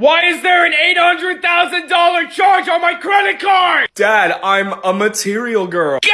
Why is there an $800,000 charge on my credit card? Dad, I'm a material girl. Get